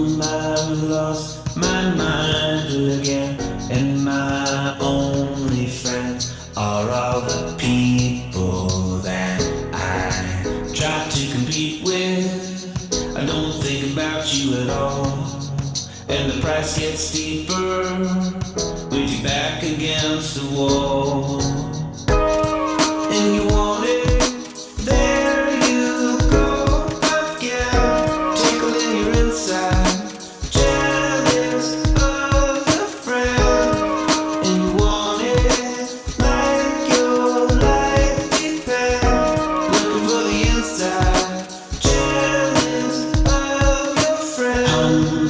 I've lost my mind again, and my only friends are all the people that I try to compete with. I don't think about you at all, and the price gets steeper with you back against the wall.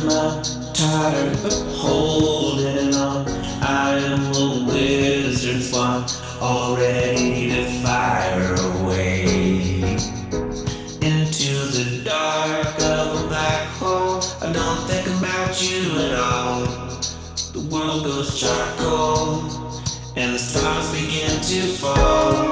Not tired of holding on. I am a wizard's wand, all ready to fire away into the dark of a black hole. I don't think about you at all. The world goes charcoal, and the stars begin to fall.